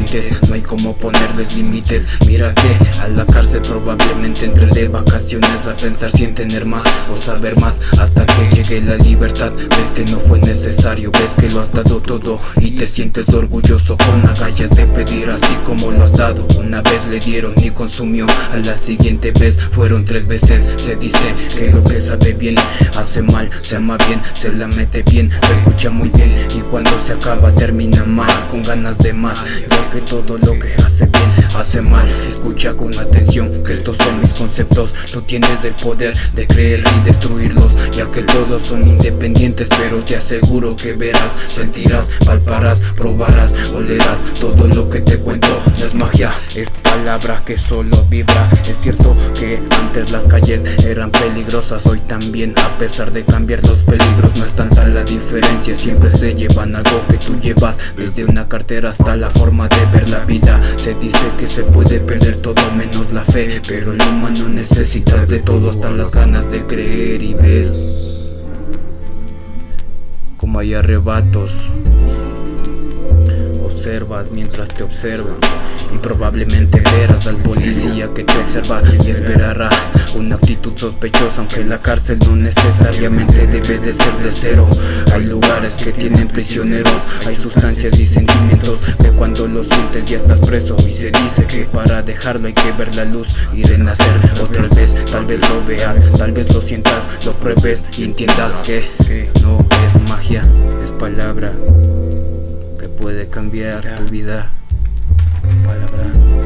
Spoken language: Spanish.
límites No hay como ponerles límites. Mira que a la cárcel probablemente entres de vacaciones A pensar sin tener más o saber más. Hasta que llegue la libertad Ves que no fue necesario, ves que lo has dado todo Y te sientes orgulloso con agallas de pedir Así como lo has dado. Una vez le dieron y consumió A la siguiente vez fueron tres veces. Se dice que lo que sabe bien hace mal Se ama bien, se la mete bien, se escucha muy bien Y cuando se acaba termina mal Con ganas de más, ya que todo lo que hace bien hace mal. Escucha con atención que estos son mis conceptos. Tú tienes el poder de creer y destruirlos Ya que todos son independientes pero te aseguro que verás Sentirás, palparás, probarás, olerás Todo lo que te cuento es palabra que solo vibra. Es cierto que antes las calles eran peligrosas Hoy también a pesar de cambiar los peligros No es tanta la diferencia, siempre se llevan algo que tú llevas Desde una cartera hasta la forma de ver la vida. Se dice que se puede perder todo menos la fe Pero el humano necesita de todo hasta las ganas de creer y ves Como hay arrebatos Observas mientras te observan. Y probablemente verás al policía que te observa y esperará una actitud sospechosa Aunque la cárcel no necesariamente debe de ser de cero. Hay lugares que tienen prisioneros, hay sustancias y sentimientos Que cuando los sientes ya estás preso. Y se dice que para dejarlo hay que ver la luz y renacer. Otra vez, tal vez lo veas, tal vez lo sientas, lo pruebes y entiendas que, no es magia, es palabra puede cambiar tu vida. Palabra,